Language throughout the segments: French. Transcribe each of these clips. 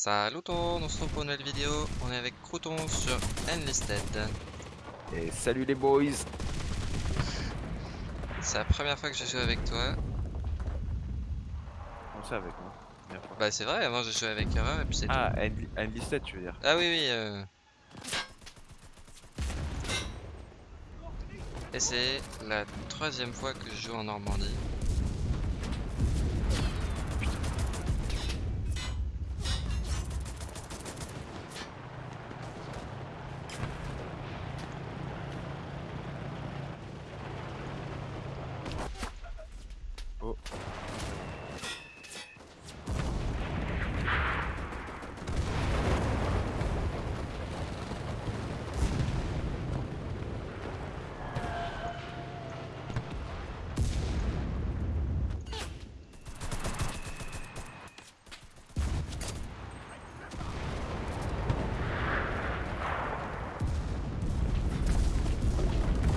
Salut tout le monde, on se retrouve pour une nouvelle vidéo. On est avec Crouton sur Enlisted. Et salut les boys C'est la première fois que je joue avec toi. On sait avec moi. première fois. Bah c'est vrai, avant j'ai joué avec Erreur et puis c'est. Ah, Enli- Enlisted tu veux dire Ah oui oui. euh. Et c'est la troisième fois que je joue en Normandie. Oh.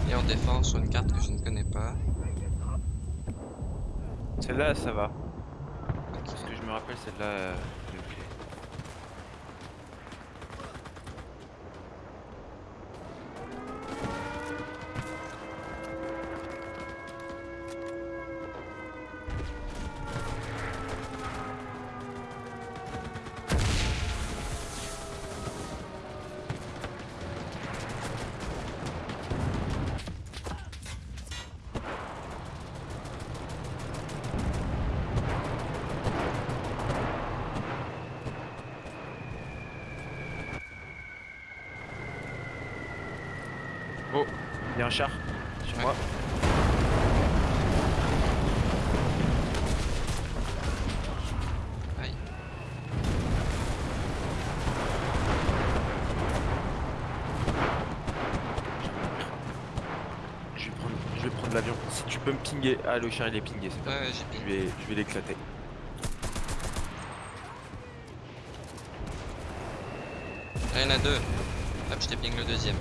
Et en défense sur une carte que je ne connais pas. Celle-là ça va. Parce que je me rappelle celle-là. Char sur Ouais. moi. Aïe. Je vais prendre, je vais prendre l'avion. Si tu peux me pinguer. Ah, le char il est pingé, c'est Ouais Je vais, je vais l'éclater. Il y en a deux. Hop je t'ai ping le deuxième.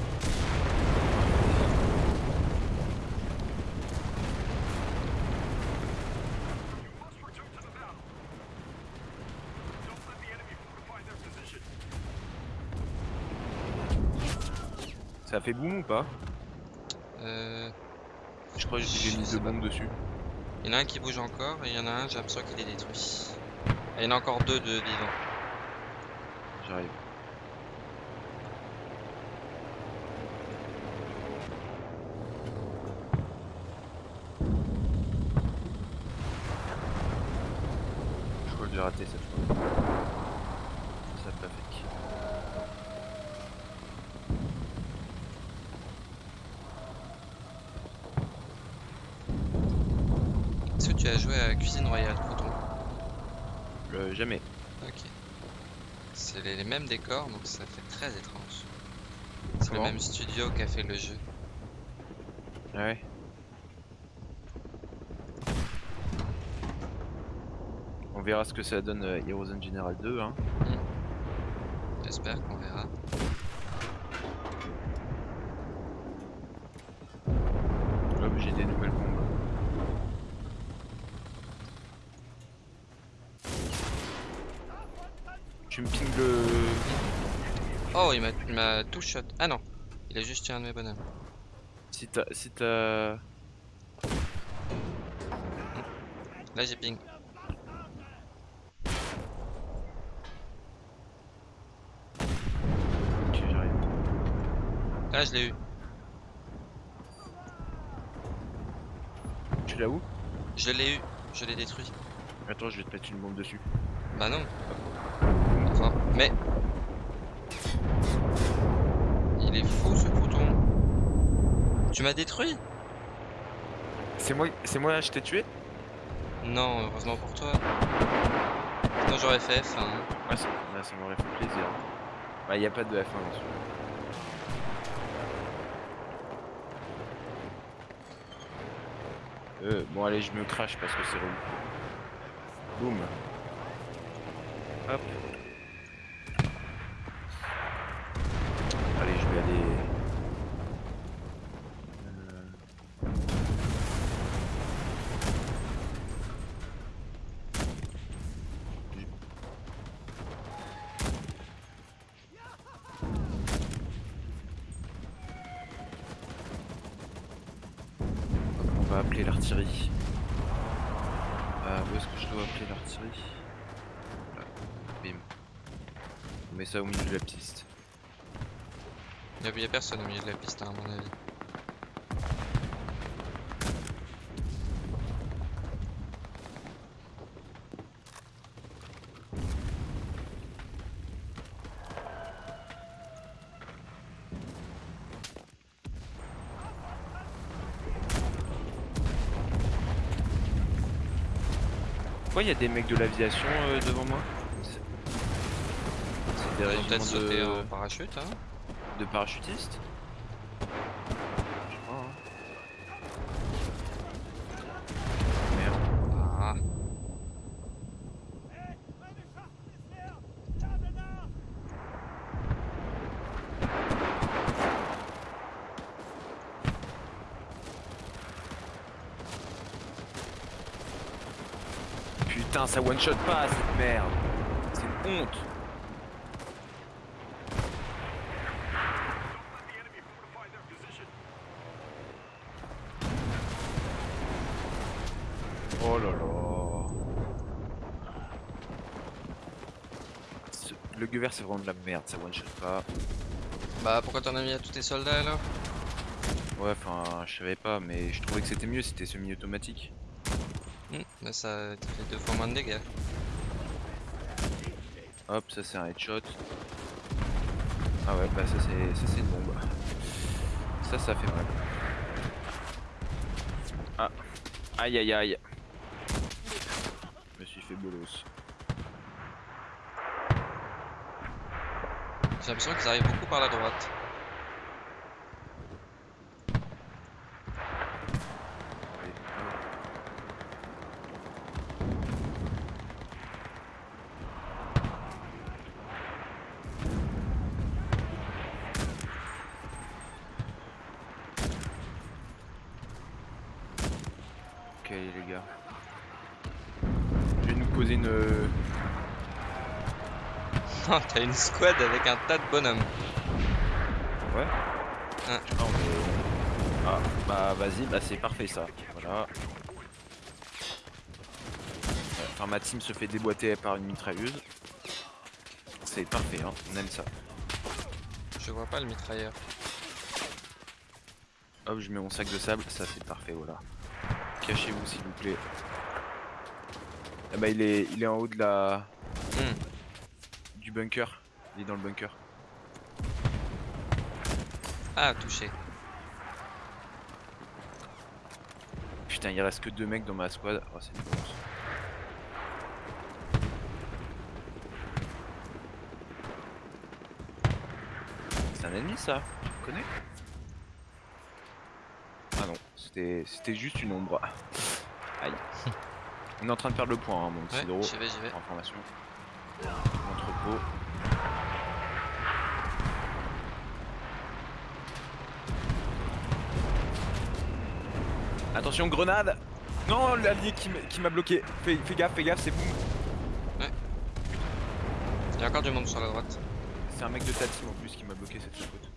Ça fait boum ou pas Euh, Je crois que j'ai mis deux bombes dessus. Il y en a un qui bouge encore et il y en a un j'ai l'impression qu'il est détruit. Et il y en a encore deux de vivants. J'arrive. Je crois que j'ai raté cette fois. Ça pas fait. Que tu as joué à Cuisine Royale Crouton Le jamais. Ok. C'est les, les mêmes décors, donc ça fait très étrange. C'est le même studio qui a fait le jeu. Ah ouais. On verra ce que ça donne euh, Heroes in General 2 hein. J'espère qu'on verra. Hop, j'ai des nouvelles bombes. Tu me ping le... Oh, il m'a- tout shot. Ah non, il a juste tué un de mes bonhommes. Si t'as... Si t'as... Là j'ai ping. Ok, j'arrive. Là je l'ai eu. Tu l'as où? Je l'ai eu. Je l'ai détruit. Attends, je vais te mettre une bombe dessus. Bah non. Enfin, mais. Il est fou ce crouton. Tu m'as détruit C'est moi, c'est moi là, je t'ai tué Non, heureusement pour toi. Non, j'aurais fait F1. hein. Ouais, ça, ça m'aurait fait plaisir. Bah, y a pas de F1 dans celui Euh, bon, allez, je me crache parce que c'est relou. Boum. Hop. Allez, je vais aller. Euh, appeler l'artillerie. Euh, où est-ce que je dois appeler l'artillerie Là. Bim. On met ça au milieu de la piste. Il y a personne au milieu de la piste, hein, à mon avis. Pourquoi il y a des mecs de l'aviation euh, devant moi? Des Ils ont peut-être sauté en de... parachute, hein. de parachutistes Je sais pas, hein. Merde. Ah, Putain, ça one shot pas cette merde. C'est une honte. Oh là là. Vert c'est vraiment de la merde, ça one shot pas. Bah pourquoi t'en as mis à tous tes soldats alors? Ouais, enfin, je savais pas, mais je trouvais que c'était mieux, c'était semi-automatique. Hum, Bah ça te fait deux fois moins de dégâts. Hop, ça c'est un headshot. Ah ouais, bah ça c'est ça c'est une bombe. Ça, ça fait mal. Ah, aïe aïe aïe. Je me suis fait bolos. J'ai l'impression qu'ils arrivent beaucoup par la droite. Ok les gars. Je vais nous poser une... t'as une squad avec un tas de bonhommes. Ouais est- Ah bah vas-y, bah c'est parfait ça. Voilà. Enfin ma team se fait déboîter par une mitrailleuse. C'est parfait, hein. on aime ça. Je vois pas le mitrailleur. Hop, je mets mon sac de sable, ça c'est parfait, voilà. Cachez-vous s'il vous plaît. Ah bah il est, il est en haut de la... Hum, du bunker. Il est dans le bunker. Ah, touché. Putain, il reste que deux mecs dans ma squad. Oh, c'est une honte. C'est un ennemi ça Tu connais? Ah non, c'était c'était juste une ombre. Aïe. On est en train de perdre le point, hein, mon petit Ouais, j'y vais, j'y vais. Information. Attention, grenade Non, l'allié qui m'a- bloqué. Fais, fais gaffe, fais gaffe, c'est boum. Il y a encore du monde sur la droite. C'est un mec de ta team en plus qui m'a bloqué cette faute.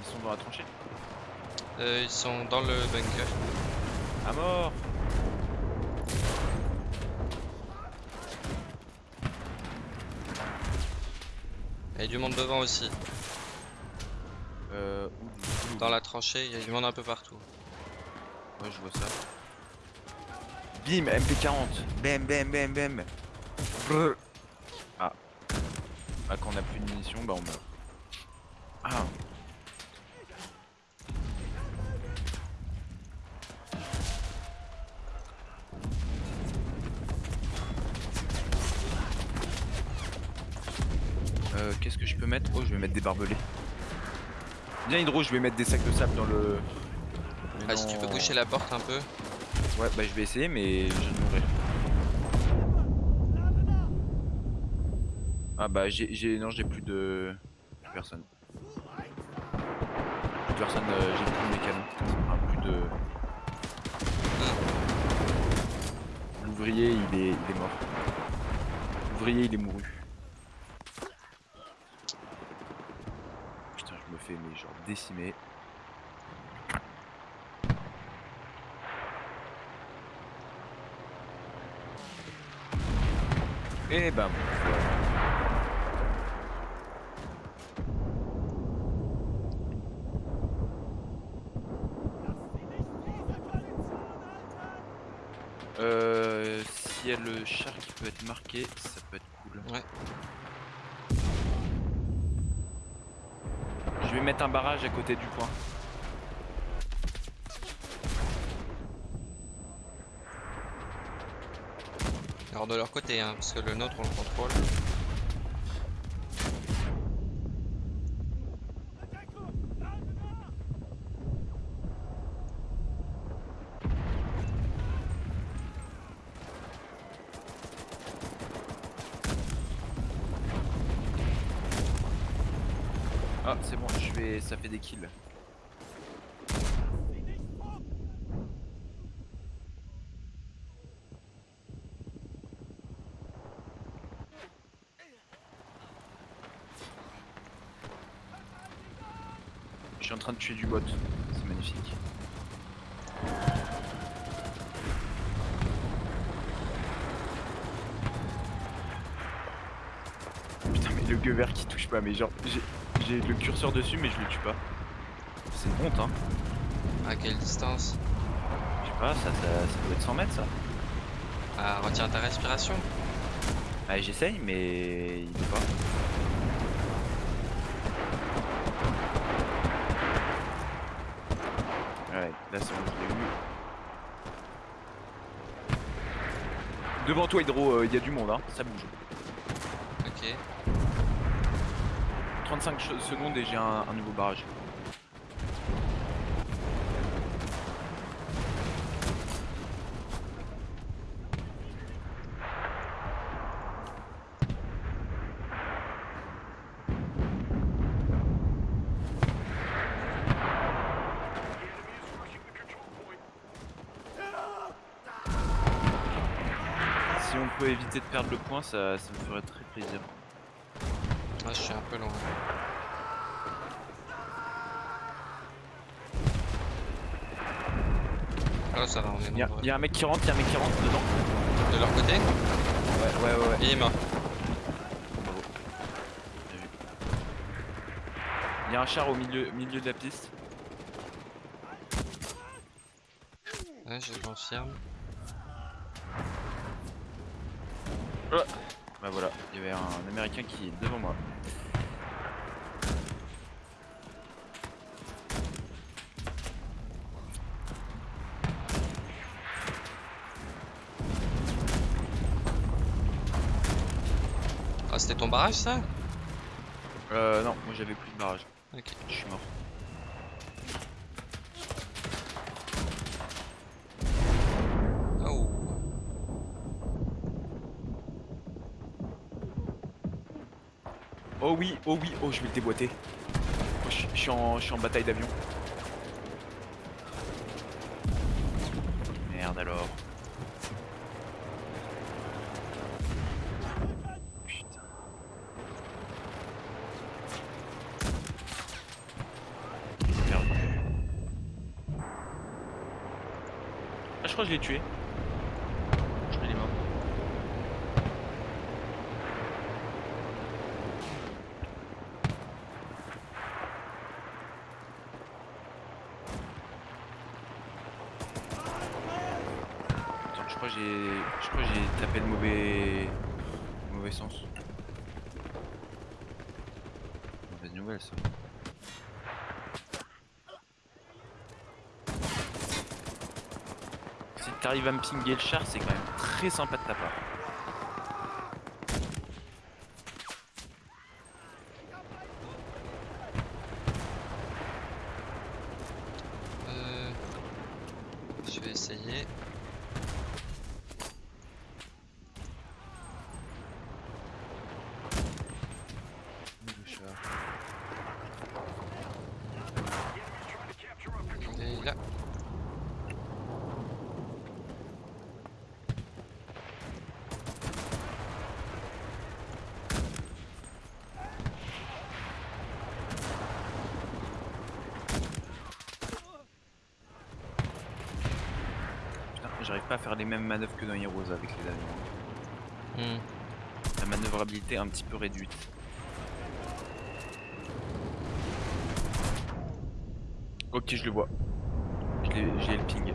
Ils sont dans la tranchée? Euh, ils sont dans le bunker. À mort Il y a du monde devant aussi. Euh, où- où- Dans la tranchée, il y a du monde un peu partout. Ouais, je vois ça. Bim, MP40. Bam, bam, bam, bam. Brrr. Ah. Ah, quand on a plus de munitions, bah on meurt. Ah. Viens, Hydro, je vais mettre des sacs de sable dans le. Ah, si tu peux boucher la porte un peu. Ouais, bah je vais essayer, mais je mourrai. Ah bah j'ai, non j'ai plus de plus personne. Plus personne, euh, j'ai plus de mécano. Enfin, plus de. L'ouvrier il est, il est mort. L'ouvrier il est mouru. genre décimé. Et bam Euh, si y a le char qui peut être marqué, ça peut être cool. Ouais. Je vais mettre un barrage à côté du point. Alors de leur côté, hein, parce que le nôtre on le contrôle. Ah, c'est bon, je vais, ça fait des kills. Je suis en train de tuer du bot, c'est magnifique. Putain mais le gueux vert qui touche pas, mais genre j'ai j'ai le curseur dessus mais je le tue pas. C'est une honte hein. À quelle distance? Je sais pas, ça, ça, ça doit être 100 mètres ça. Ah, retiens ta respiration. Ah j'essaye mais il veut pas. Ouais, là c'est bon, je l'ai eu. Devant toi Hydro, il y a du monde hein, ça bouge. Ok. 35 ch- secondes et j'ai un, un nouveau barrage. Si on peut éviter de perdre le point, ça, ça me ferait très plaisir. Je suis un peu loin. Ah ça va, on est Il y, a- nombreux. y a un mec qui rentre, il y a un mec qui rentre dedans. De leur côté Ouais, ouais, ouais. ouais. Il est mort. Bravo. Bien vu. Il y a un char au milieu, milieu de la piste. Ouais, je confirme. Bah voilà, il y avait un américain qui est devant moi. C'était ton barrage ça Euh non, moi j'avais plus de barrage. Ok. Je suis mort. Oh. Oh oui, oh oui, oh je vais le déboîter. Oh, je, je suis en, je suis en bataille d'avion. Merde alors. Putain. Perdu. Ah je l'ai tué. Je crois qu'il est mort. Attends, je crois que j'ai, je crois que j'ai tapé le mauvais, le mauvais sens. Mauvaise nouvelle ça. Si t'arrives à me pinguer le char, c'est quand même très sympa de ta part. Euh, je vais essayer. Le char. Il est là. Putain, j'arrive pas à faire les mêmes manœuvres que dans Heroes avec les avions. Hmm. manœuvrabilité un petit peu réduite. Ok, je le vois. J'ai le ping. J'ai le ping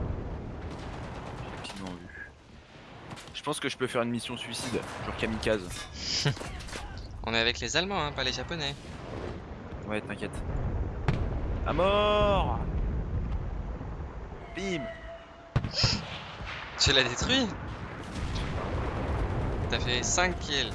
en vue. Je pense que je peux faire une mission suicide, genre kamikaze. On est avec les Allemands, hein, pas les Japonais. Ouais, t'inquiète. À mort Bim Tu l'as détruit T'as fait 5 kills.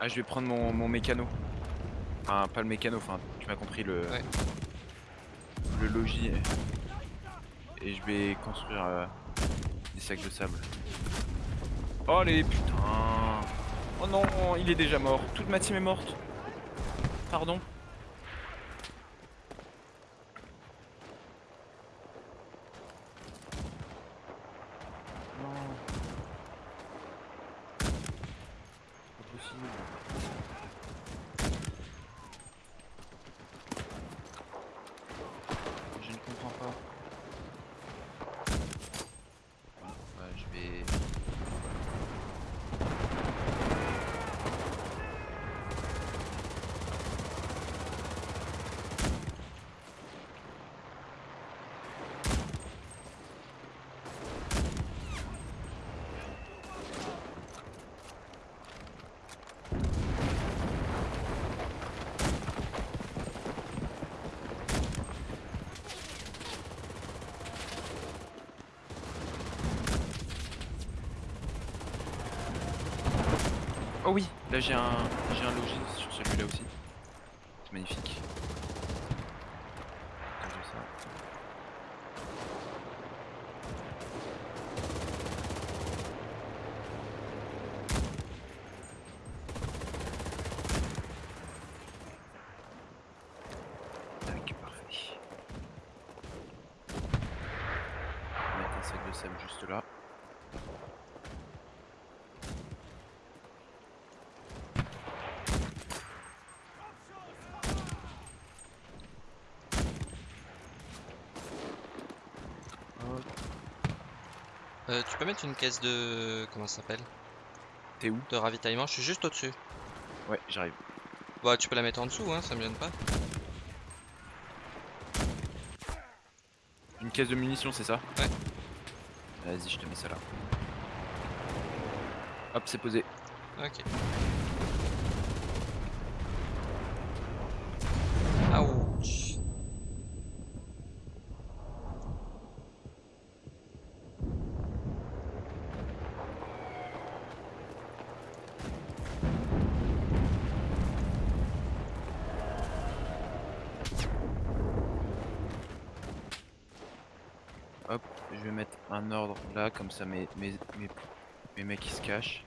Ah, je vais prendre mon, mon mécano. Enfin, pas le mécano, enfin, tu m'as compris, le, Ouais. le logis. Et, je vais construire euh, des sacs de sable. Oh les putain Oh non, il est déjà mort. Toute ma team est morte. Pardon. Là j'ai un j'ai un logis sur celui-là aussi. C'est magnifique. Attends, j'ai ça. Tac, parfait. On va mettre un sac de sable juste là. Hop. Euh, tu peux mettre une caisse de... Comment ça s'appelle? T'es où? De ravitaillement, je suis juste au-dessus. Ouais, j'arrive. Bah tu peux la mettre en dessous, hein, ça me gêne pas. Une caisse de munitions, c'est ça? Ouais. Vas-y, je te mets ça là. Hop, c'est posé. Ok. Ouch. Hop, je vais mettre un ordre là, comme ça mes, mes, mes, mes mecs ils se cachent.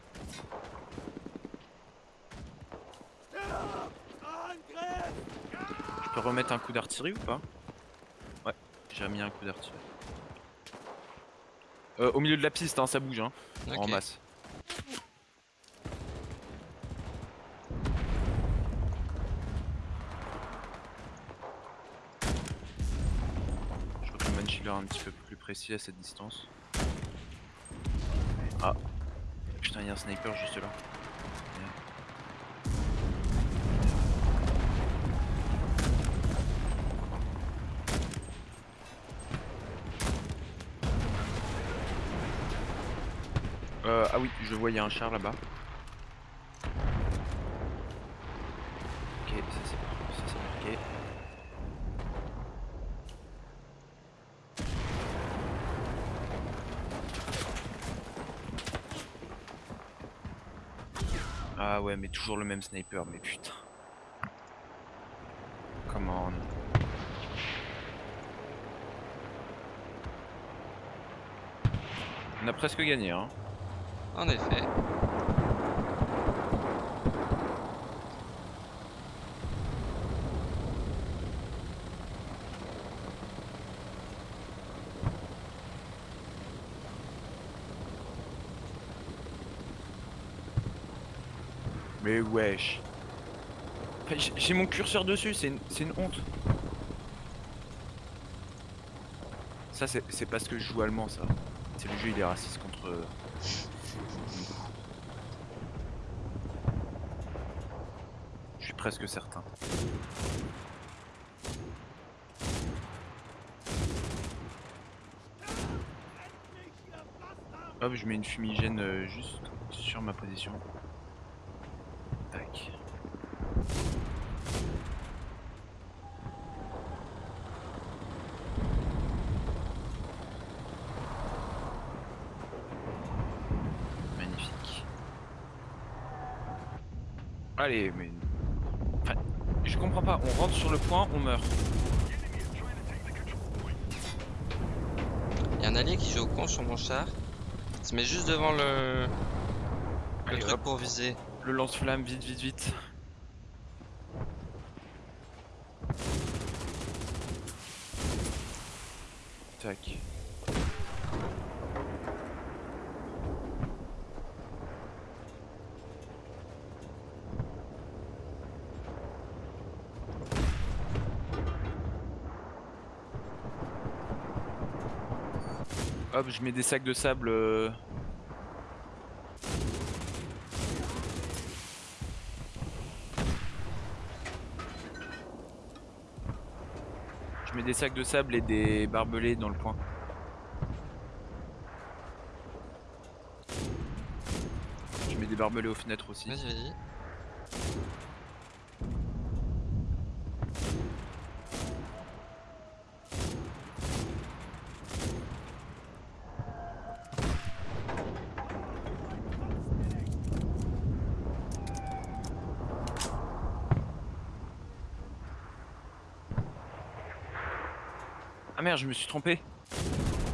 Je peux remettre un coup d'artillerie ou pas? Ouais, j'ai remis un coup d'artillerie. Euh, au milieu de la piste, hein, ça bouge, hein, en masse. Je crois que le manchiller est un petit peu plus précis à cette distance. Il y a un sniper juste là. Euh, ah oui, je vois, il y a un char là-bas. Ok, ça c'est ça, c'est marqué. Toujours le même sniper, mais putain. Come on. On a presque gagné, hein. En effet. Mais wesh. Enfin, mon curseur dessus, c'est une, une honte. Ça, c'est c'est parce que je joue allemand, ça. C'est le jeu, il est raciste contre. euh, Je suis presque certain. Hop, je mets une fumigène euh, juste sur ma position. Tac. Magnifique. Allez, mais... Enfin, je comprends pas, on rentre sur le point, on meurt. Il y a un allié qui joue au con sur mon char. Il se met juste devant le, le Allez, truc hop, pour viser. le lance-flamme, vite, vite, vite. Tac. Je mets des sacs de sable. euh, Je mets des sacs de sable et des barbelés dans le coin. Je mets des barbelés aux fenêtres aussi. Vas-y, vas-y. Merde, je me suis trompé.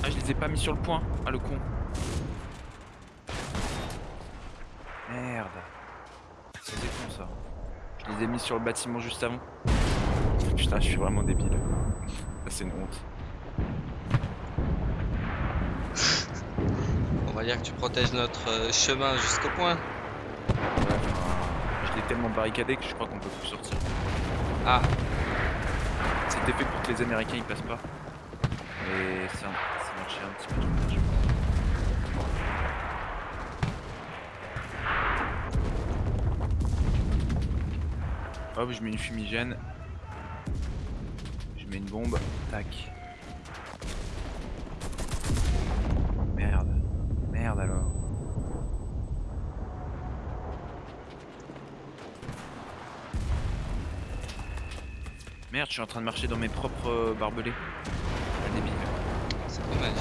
Ah, je les ai pas mis sur le point. Ah, le con. Merde. C'était con ça. Je les ai mis sur le bâtiment juste avant. Putain, je suis vraiment débile. C'est une honte. On va dire que tu protèges notre euh, chemin jusqu'au point. Ouais, je l'ai tellement barricadé que je crois qu'on peut plus sortir. Ah, C'était fait pour que les Américains ils passent pas. Mais ça, ça un petit peu trop tard, je crois. Hop, je mets une fumigène. Je mets une bombe. Tac. Merde. Merde alors. Merde, je suis en train de marcher dans mes propres euh, barbelés. Le débile. c'est dommage.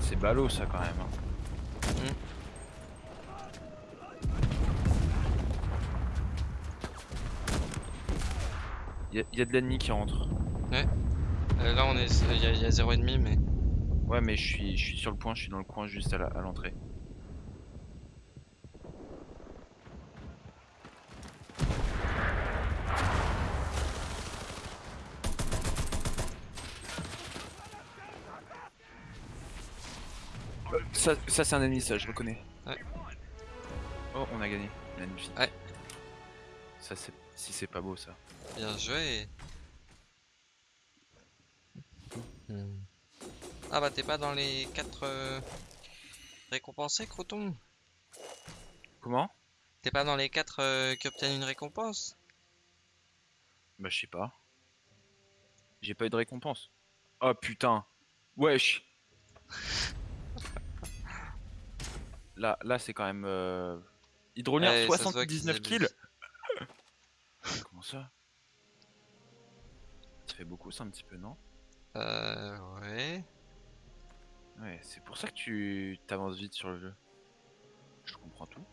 C'est ballot ça quand même. hein. Il y, a- y a de l'ennemi qui rentre. Euh, là, on est, il y, a- y a 0,5, mais Ouais, mais je suis, je suis sur le point, je suis dans le coin juste à l'entrée. Ça, ça c'est un ennemi, ça, je reconnais. Ouais. Oh, on a gagné. Magnifique. Ouais. Ça, c'est si c'est pas beau, ça. bien joué. Hmm. Ah bah t'es pas dans les 4 récompensés, Croton? Comment? T'es pas dans les 4 qui obtiennent une récompense? Bah, je sais pas. J'ai pas eu de récompense. Oh putain. Wesh. Là, là c'est quand même. Euh... Hydrolier, Ouais, ça se voit qu'ils 79 kills. Comment ça? Ça fait beaucoup ça un petit peu, non? Euh, ouais. Ouais, c'est pour ça que tu t'avances vite sur le jeu. Je comprends tout.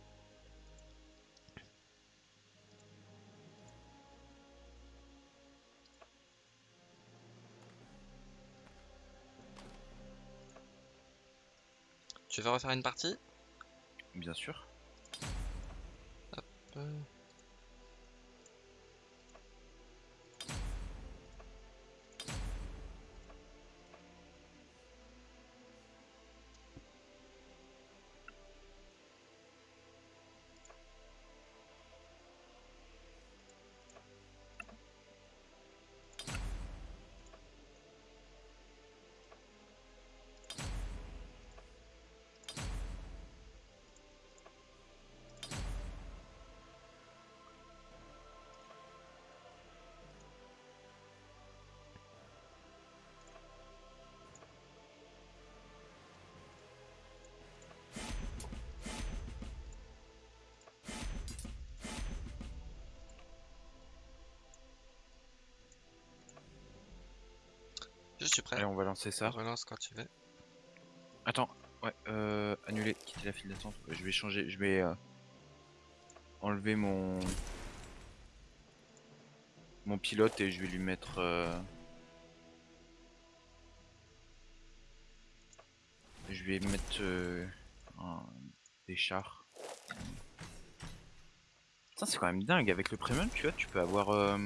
Tu veux refaire une partie? Bien sûr. Euh, suis prêt? Allez, on va lancer ça. Relance quand tu veux. Attends, ouais, euh, annuler, quitter la file d'attente. Je vais changer, je vais euh, enlever mon mon pilote et je vais lui mettre. euh, Je vais mettre euh, un- des chars. Putain, c'est quand même dingue. Avec le premium, tu vois, tu peux avoir. euh,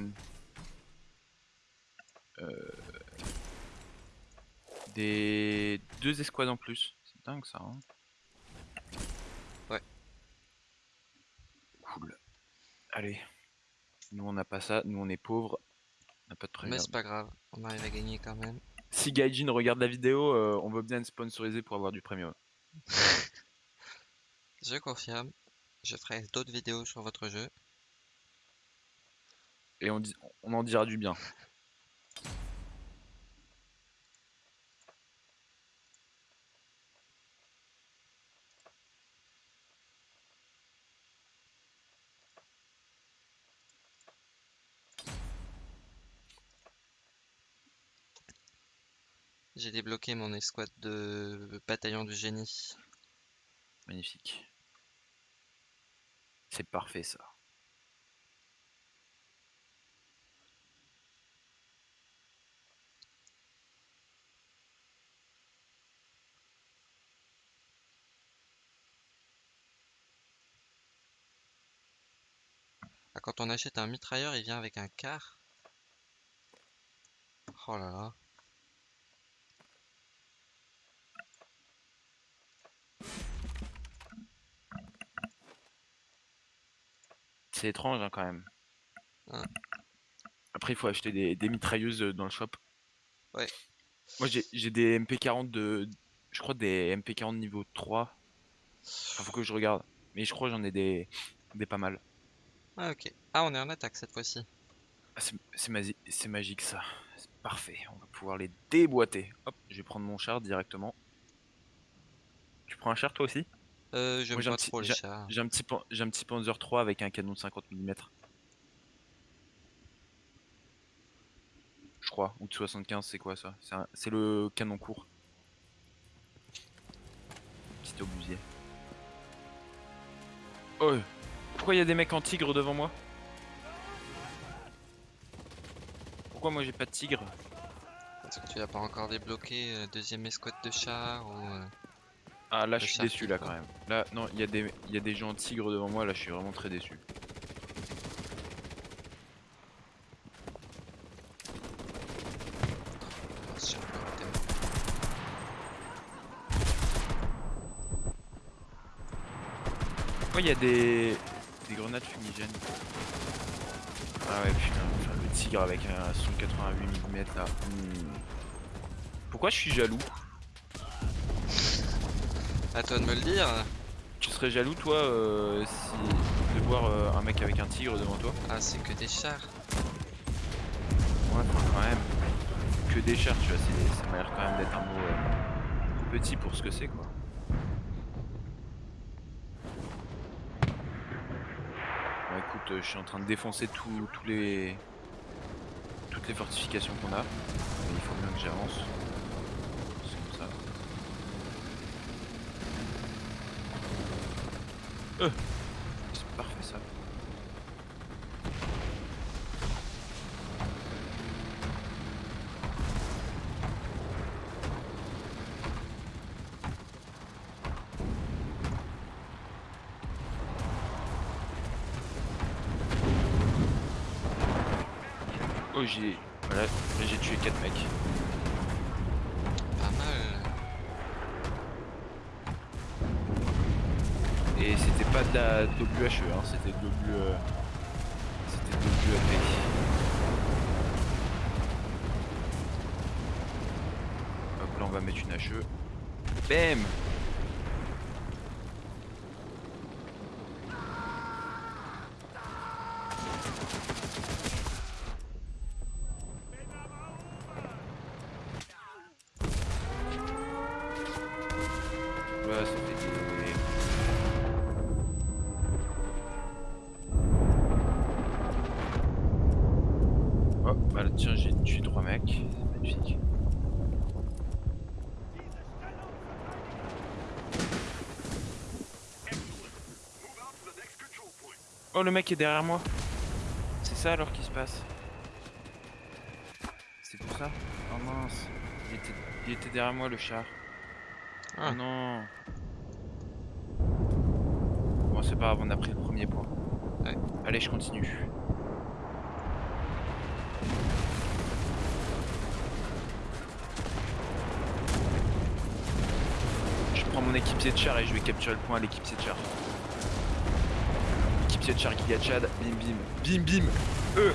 des deux escouades en plus. C'est dingue ça. Hein Ouais. Cool. Allez. Nous on n'a pas ça, nous on est pauvres. On n'a pas de Mais premium. c'est pas grave, on arrive à gagner quand même. Si Gaijin regarde la vidéo, euh, on veut bien être sponsorisé pour avoir du premium. Je confirme. Je ferai d'autres vidéos sur votre jeu. Et on, dit- on en dira du bien. J'ai débloqué mon escouade de bataillon du génie. Magnifique. C'est parfait ça. Ah, quand on achète un mitrailleur, il vient avec un car. Oh là là. C'est étrange hein, quand même. Ouais. Après, il faut acheter des, des mitrailleuses euh, dans le shop. Ouais. Moi, j'ai des MP40 de. Je crois des MP40 niveau 3. Enfin, faut que je regarde. Mais je crois que j'en ai des, des pas mal. Ah ok. Ah on est en attaque cette fois-ci. Ah, c'est magique ça. C'est parfait. On va pouvoir les déboîter. Hop, je vais prendre mon char directement. Tu prends un char toi aussi? Euh, Moi, j'ai un petit- trop les j'ai- un petit pan- j'ai un petit Panzer 3 avec un canon de 50 mm. Je crois, ou de 75, c'est quoi ça? C'est un- C'est le canon court. Petit obusier. Oh Pourquoi il y a des mecs en tigre devant moi? Pourquoi moi j'ai pas de tigre? Est-ce que tu n'as pas encore débloqué euh, deuxième escouade de chars ou euh, Ah là je suis déçu là quand même. Là non, il y, a des- y a des gens en tigre devant moi, là je suis vraiment très déçu. Pourquoi il y a des... des grenades fumigènes Ah ouais putain, enfin, le tigre avec un 188 mm là. Hmm. Pourquoi je suis jaloux? À toi de me le dire. Tu serais jaloux toi euh, si... de voir euh, un mec avec un tigre devant toi? Ah c'est que des chars. Ouais quand même. Que des chars tu vois, ça m'a l'air quand même d'être un mot euh, petit pour ce que c'est quoi. Bon écoute, euh, je suis en train de défoncer tous tous les toutes les fortifications qu'on a. Mais il faut bien que j'avance. C'est comme ça. C'est parfait ça. Oh j'ai voilà, là, j'ai tué 4 mecs. Pas mal. Et c'était pas de la WHE, hein, c'était l'obus. euh, C'était de l'obus AP. Hop là on va mettre une HE. Bam Oh, le mec est derrière moi. C'est ça alors qui se passe. C'est pour ça Oh mince. Il était, il était derrière moi le char. Ah. Oh non. Bon, c'est pas grave, on a pris le premier point. Ouais. Allez, je continue. Je prends mon équipier de char et je vais capturer le point à l'équipier de char. Équipier de char qui Chad, bim bim, bim bim, E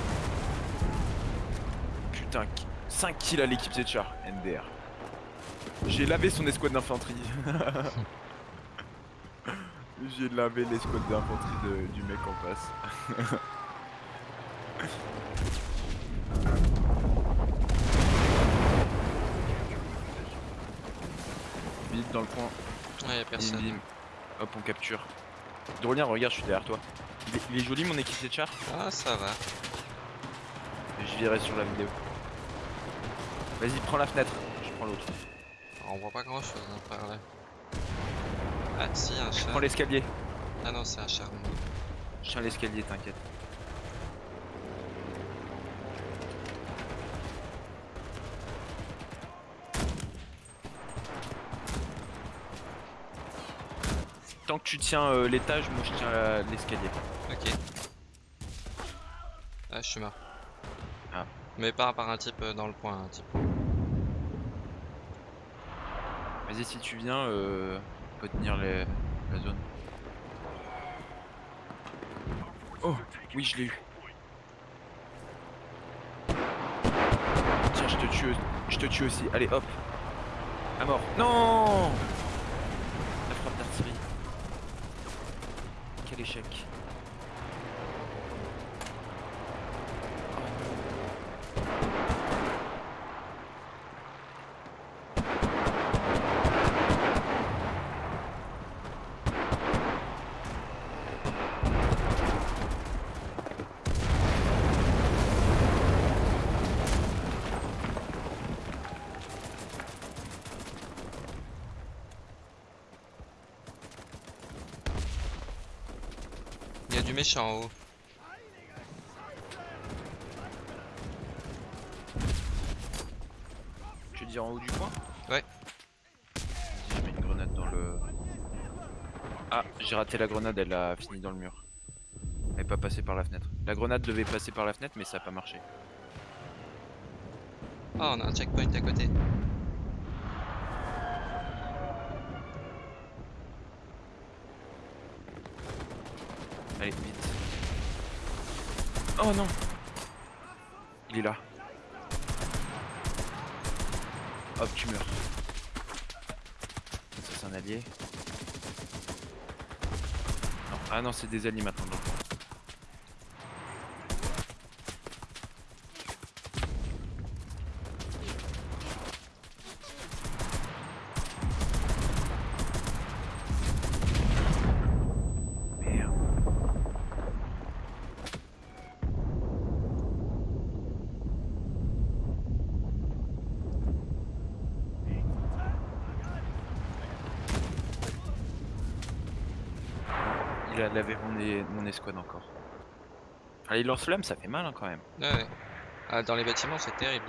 Putain, 5 kills à l'équipier de char, NDR. J'ai lavé son escouade d'infanterie. J'ai lavé l'escouade d'infanterie du mec en face. Vite dans le coin. Ouais, y'a Bim, personne. bim. Hop, on capture. Drolien, regarde, je suis derrière toi. Il est, il est joli mon équipier de char Ah, ça va. Je verrai sur la vidéo. Vas-y, prends la fenêtre. Je prends l'autre. On voit pas grand chose par là. Ah, si, un Je chat. prends l'escalier. Ah non, c'est un char. Je tiens l'escalier, t'inquiète. Tant que tu tiens euh, l'étage, moi je tiens l'escalier. Ok. Ah, je suis mort. Ah. Mais pas par un type euh, dans le point, un type. Vas-y, si tu viens, euh, on peut tenir les- la zone. Oh, oui, je l'ai eu. Tiens, je te tue, je te tue aussi. Allez, hop. À mort. Non La frappe d'artillerie. Quel échec. Il y a du méchant en haut. Je veux dire en haut du point Ouais. Vas-y, je mets une grenade dans le... Ah, j'ai raté la grenade, elle a fini dans le mur. Elle est pas passée par la fenêtre. La grenade devait passer par la fenêtre, mais ça a pas marché. Ah, on a un checkpoint à côté. Allez, vite. Oh non Il est là. Hop, tu meurs. Ça, c'est un allié. Ah non, c'est des alliés maintenant. donc. Merde. Il a lavé mon, escouade encore. Allez, lance-flamme, ça fait mal hein, quand même. Ouais, ouais. Ah, dans les bâtiments, c'est terrible.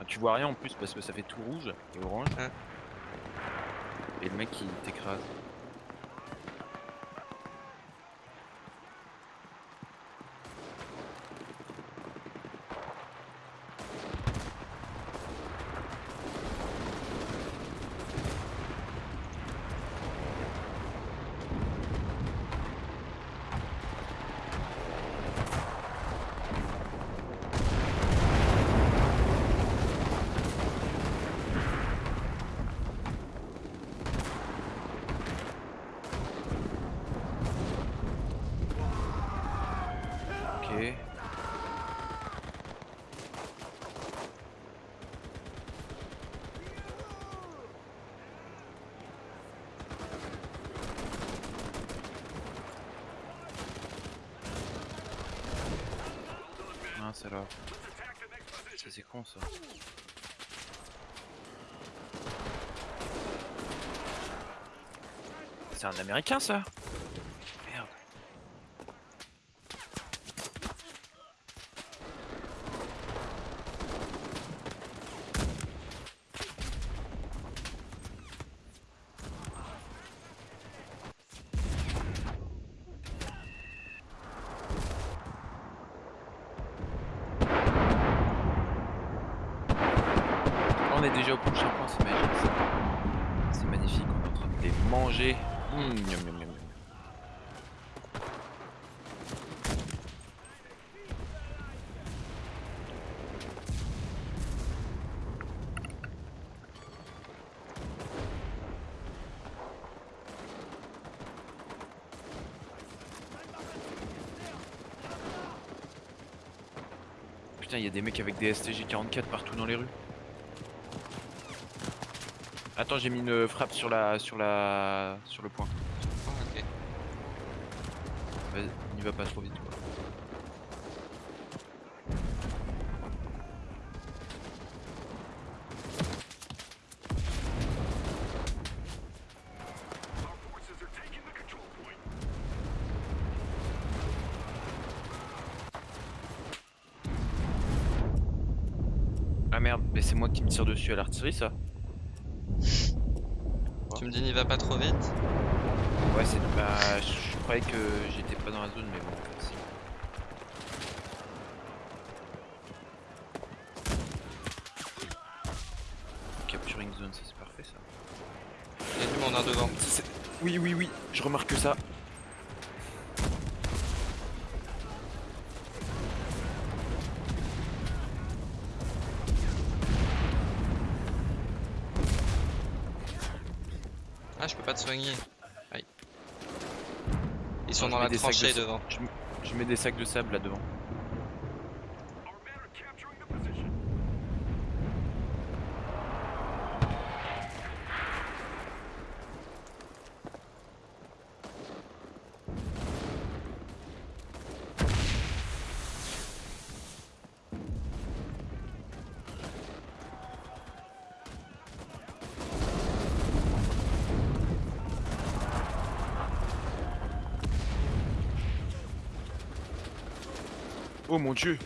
Ah, Tu vois rien en plus parce que ça fait tout rouge et orange. Ouais. Et le mec il t'écrase. Ok. Ça c'est con ça. C'est un américain ça est déjà au prochain point, c'est magique. ça. C'est magnifique, on est en train de les manger. Mmh, miam, miam, miam. Putain, il y a des mecs avec des STG 44 partout dans les rues. Attends, j'ai mis une frappe sur la sur la sur le point. Ok. Vas-y, n'y va pas trop vite quoi. Ah merde, mais c'est moi qui me tire dessus à l'artillerie ça me dis n'y va pas trop vite Ouais, c'est. Bah, je croyais que j'étais pas dans la zone, mais bon, en fait, si. Capturing zone, ça c'est parfait ça. Il y a du monde devant. Oui, oui, oui, je remarque ça. Ah, je peux pas te soigner. Aïe. Ils sont dans la de tranchée devant. Je mets des sacs de sable là devant. Oh mon dieu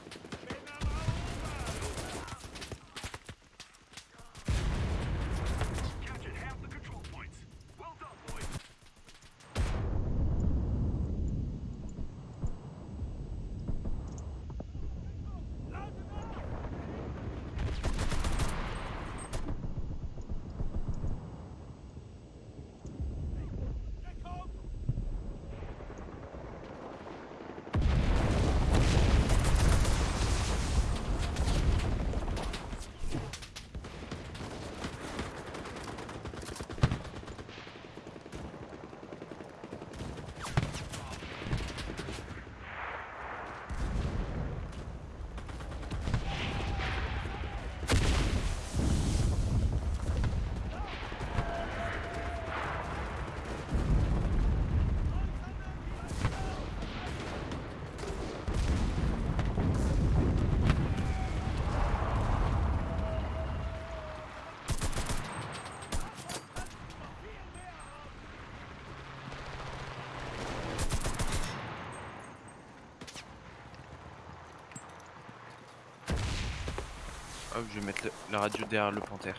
Je vais mettre la radio derrière le panthère.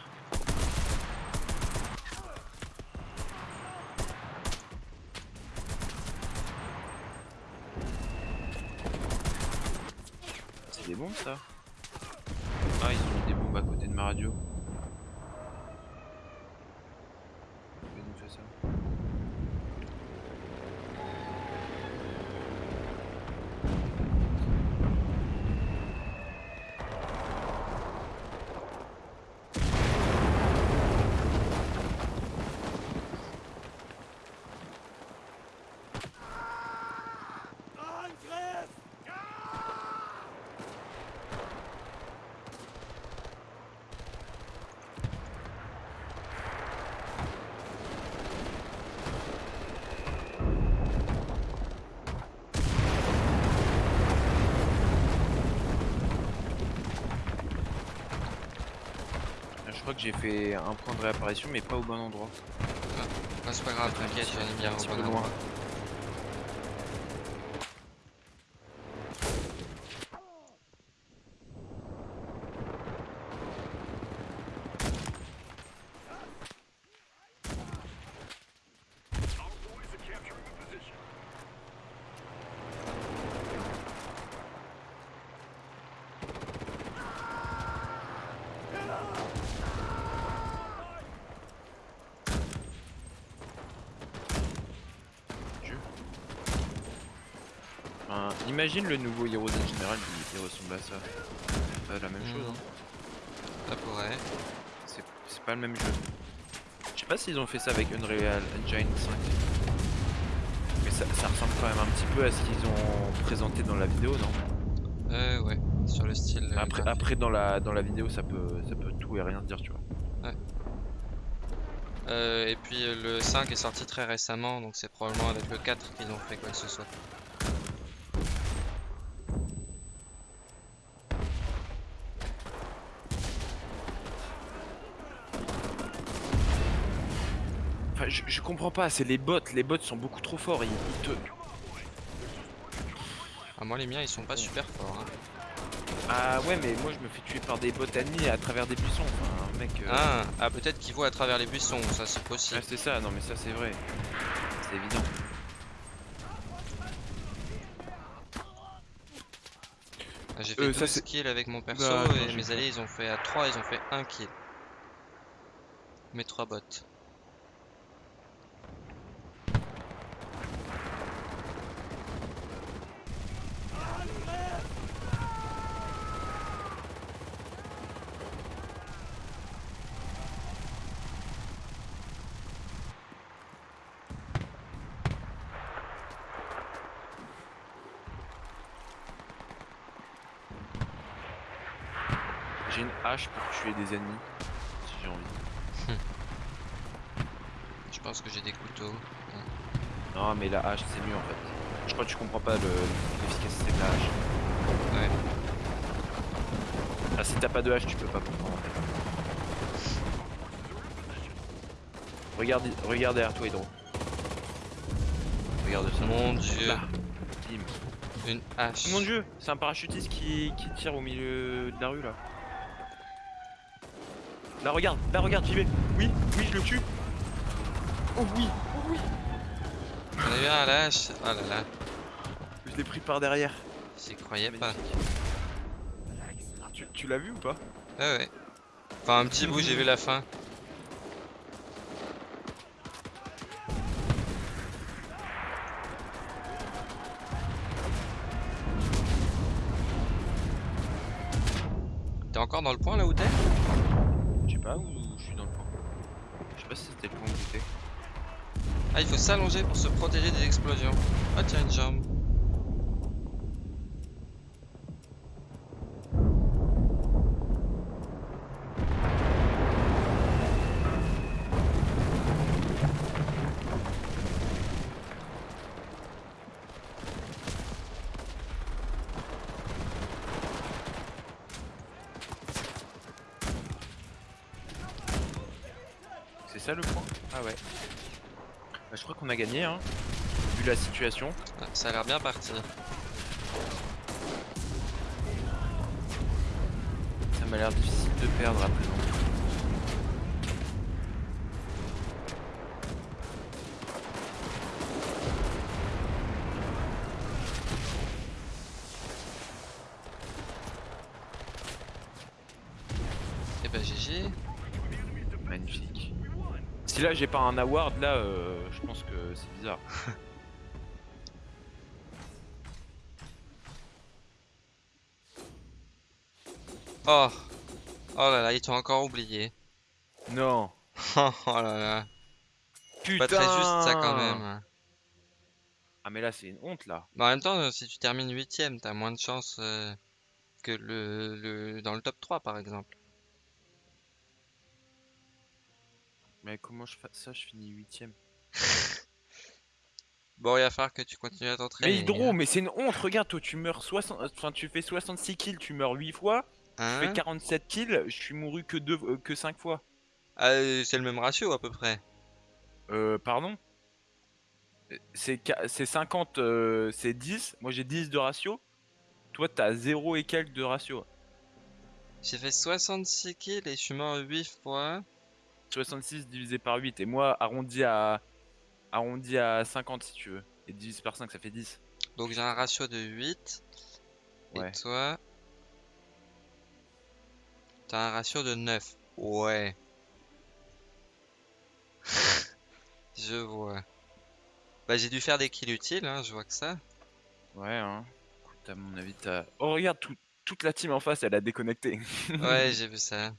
C'est des bombes ça Ah, ils ont mis des bombes à côté de ma radio. Pourquoi ils ont fait ça Ah, Je crois que j'ai fait un point de réapparition mais pas au bon endroit. Ah, c'est pas grave, t'inquiète, j'en ai bien Un peu loin. endroit. Imagine le nouveau Heroes in General, il ressemble à ça. C'est pas la même chose, Mhm. hein. Ça pourrait. C'est pas le même jeu. Je sais pas s'ils ont fait ça avec Unreal Engine 5. Mais ça, ça ressemble quand même un petit peu à ce qu'ils ont présenté dans la vidéo, non? Euh, ouais. Sur le style. euh, après, après dans la dans la vidéo ça peut ça peut tout et rien dire tu vois. Euh, et puis euh, le 5 est sorti très récemment, donc c'est probablement avec le 4 qu'ils ont fait quoi que ce soit. Je, je comprends pas, c'est les bots, les bots sont beaucoup trop forts, ils, ils te. Ah, moi les miens ils sont pas super forts. hein. Ah ouais mais moi je me fais tuer par des bots ennemis à travers des buissons, enfin mec. euh, Ah, ah peut-être qu'ils voient à travers les buissons, ça c'est possible. ah, c'est ça, non mais ça c'est vrai. C'est évident. Ah, J'ai fait Euh, 12 ça, c'est- kills avec mon perso Bah, attends, et mes alliés ils ont fait à 3, ils ont fait 1 kill. Mes 3 bots. J'ai une hache pour tuer des ennemis, si j'ai envie. Je pense que j'ai des couteaux. Non mais la hache c'est mieux en fait. Je crois que tu comprends pas le- l'efficacité de la hache. Ouais. Ah si t'as pas de hache tu peux pas comprendre en fait. Regarde, regarde derrière toi Hydro. Regarde ça. Mon dieu, Là. Une hache. Mon dieu, c'est un parachutiste qui, qui tire au milieu de la rue là. Là regarde, là regarde, j'y vais. Oui, oui je le tue. Oh oui, oh oui. On a eu un hache. Oh là là, Je l'ai pris par derrière. j'y croyais pas. Magnifique. Tu, tu l'as vu ou pas? Ouais ouais. Enfin un petit bout, j'ai vu la fin. T'es encore dans le point là où t'es Je sais pas où je suis dans le coin. Je sais pas si Ah il faut s'allonger pour se protéger des explosions. Ah tiens une jambe. C'est ça le point Ah ouais. Bah, je crois qu'on a gagné hein. Vu la situation. Ah, ça a l'air bien parti. Ça m'a l'air difficile de perdre à présent. Et bah GG. Magnifique. Si là j'ai pas un award là, euh, je pense que c'est bizarre. Oh Oh là là, ils t'ont encore oublié. Non. Oh là là. Putain. Pas très juste ça quand même. Ah mais là c'est une honte là. Mais en même temps, si tu termines huitième, t'as moins de chances euh, que le, le dans le top 3 par exemple. Mais comment je fais ça Je finis huitième. Bon, il va falloir que tu continues à t'entraîner. Mais Hydro, mais c'est une honte. Regarde, toi tu meurs 60, enfin tu fais 66 kills, tu meurs 8 fois. Je Hein fais 47 kills, je suis mouru que deux, euh, que 5 fois. Ah, euh, c'est le même ratio à peu près. Euh, pardon? Euh, C'est qua- c'est 50, euh, c'est 10. Moi j'ai 10 de ratio. Toi t'as 0 et quelques de ratio. J'ai fait 66 kills et je suis mort 8 fois. 66 divisé par 8. Et moi arrondi à, arrondi à 50 si tu veux. Et divisé par 5 ça fait 10. Donc j'ai un ratio de 8. Ouais. Et toi? T'as un ratio de 9. Ouais. je vois. Bah j'ai dû faire des kills utiles, hein, je vois que ça. Ouais, hein. Écoute, à mon avis, t'as... Oh, regarde, tout- toute la team en face, elle a déconnecté. Ouais, j'ai vu ça.